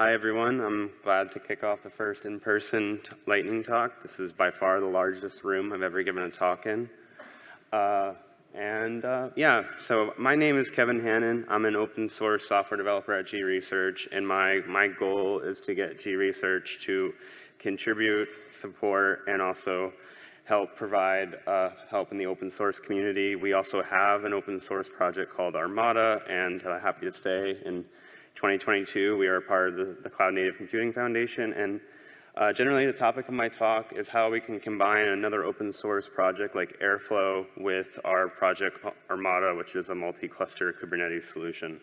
hi everyone. I'm glad to kick off the first in-person lightning talk. This is by far the largest room I've ever given a talk in. Uh, and uh, yeah, so my name is Kevin Hannon. I'm an open source software developer at G Research, and my, my goal is to get G Research to contribute, support, and also help provide uh, help in the open source community. We also have an open source project called Armada, and uh, happy to say in 2022 we are part of the, the Cloud Native Computing Foundation. And uh, generally the topic of my talk is how we can combine another open source project like Airflow with our project Armada, which is a multi-cluster Kubernetes solution.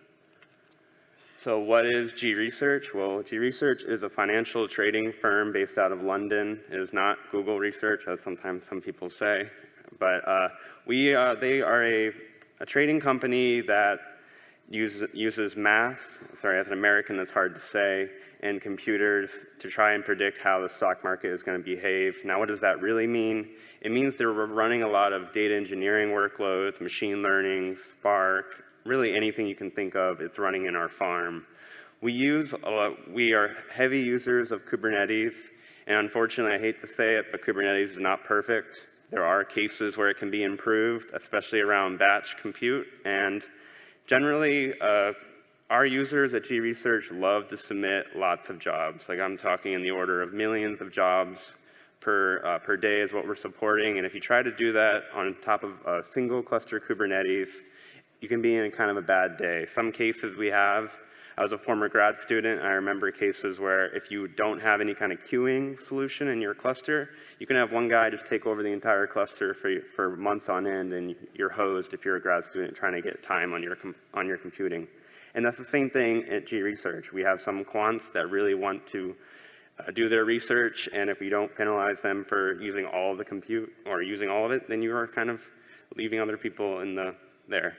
So what is G Research? Well, G Research is a financial trading firm based out of London. It is not Google Research, as sometimes some people say. But uh, we, uh, they are a, a, trading company that uses, uses math, sorry, as an American that's hard to say, and computers to try and predict how the stock market is going to behave. Now, what does that really mean? It means they're running a lot of data engineering workloads, machine learning, Spark, really anything you can think of, it's running in our farm. We use, lot, we are heavy users of Kubernetes, and unfortunately, I hate to say it, but Kubernetes is not perfect. There are cases where it can be improved, especially around batch compute, and generally, uh, our users at G Research love to submit lots of jobs. Like I'm talking in the order of millions of jobs per, uh, per day is what we're supporting. And if you try to do that on top of a single cluster Kubernetes, you can be in kind of a bad day. Some cases we have, I was a former grad student, I remember cases where if you don't have any kind of queuing solution in your cluster, you can have one guy just take over the entire cluster for, for months on end, and you're hosed if you're a grad student trying to get time on your, on your computing. And that's the same thing at G Research. We have some quants that really want to uh, do their research, and if we don't penalize them for using all of the compute or using all of it, then you are kind of leaving other people in the there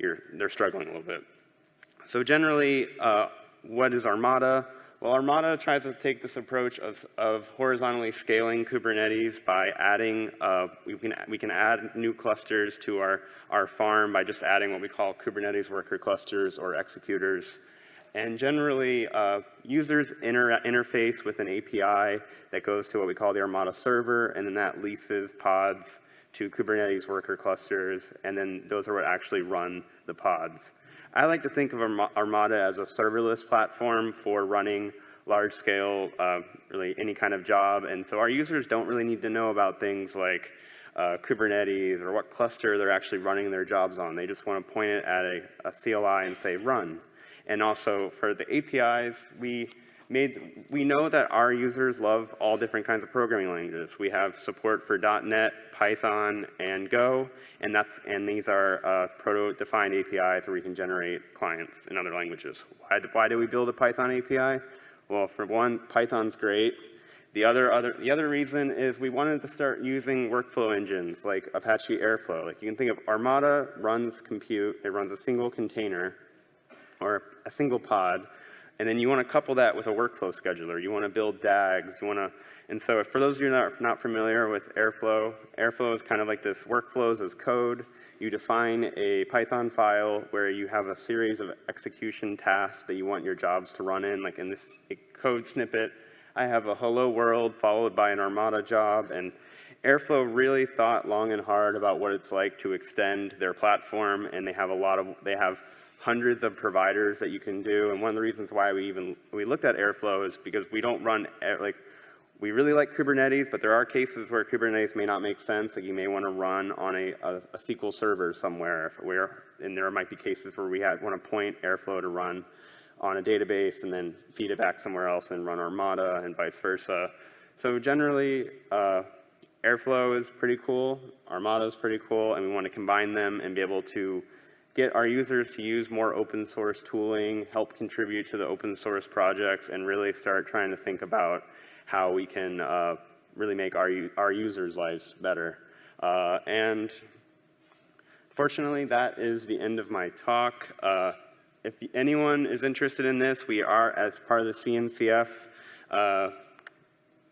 you're, they're struggling a little bit. So generally, uh, what is Armada? Well, Armada tries to take this approach of, of horizontally scaling Kubernetes by adding, uh, we, can, we can add new clusters to our, our farm by just adding what we call Kubernetes worker clusters or executors. And generally, uh, users inter interface with an API that goes to what we call the Armada server, and then that leases pods to Kubernetes worker clusters, and then those are what actually run the pods. I like to think of Armada as a serverless platform for running large scale, uh, really any kind of job. And so our users don't really need to know about things like uh, Kubernetes or what cluster they're actually running their jobs on. They just want to point it at a, a CLI and say run. And also for the APIs, we made, we know that our users love all different kinds of programming languages. We have support for .NET, Python, and Go, and, that's, and these are uh, proto-defined APIs where we can generate clients in other languages. Why, why do we build a Python API? Well, for one, Python's great. The other, other, the other reason is we wanted to start using workflow engines like Apache Airflow. Like you can think of Armada runs compute, it runs a single container or a single pod and then you want to couple that with a workflow scheduler. You want to build DAGs. You want to, and so for those of you that are not familiar with Airflow, Airflow is kind of like this workflows as code. You define a Python file where you have a series of execution tasks that you want your jobs to run in. Like in this code snippet, I have a hello world followed by an Armada job. And Airflow really thought long and hard about what it's like to extend their platform. And they have a lot of, they have hundreds of providers that you can do. And one of the reasons why we even we looked at Airflow is because we don't run like we really like Kubernetes, but there are cases where Kubernetes may not make sense. Like you may want to run on a, a, a SQL server somewhere, if we're, and there might be cases where we want to point Airflow to run on a database and then feed it back somewhere else and run Armada and vice versa. So generally, uh, Airflow is pretty cool, Armada is pretty cool, and we want to combine them and be able to get our users to use more open source tooling, help contribute to the open source projects, and really start trying to think about how we can uh, really make our, our users' lives better. Uh, and fortunately, that is the end of my talk. Uh, if anyone is interested in this, we are, as part of the CNCF uh,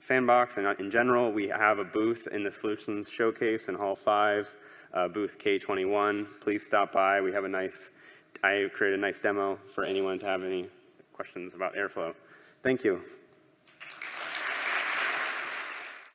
sandbox, and in general, we have a booth in the Solutions Showcase in Hall 5 uh, booth K21. Please stop by. We have a nice, I created a nice demo for anyone to have any questions about airflow. Thank you.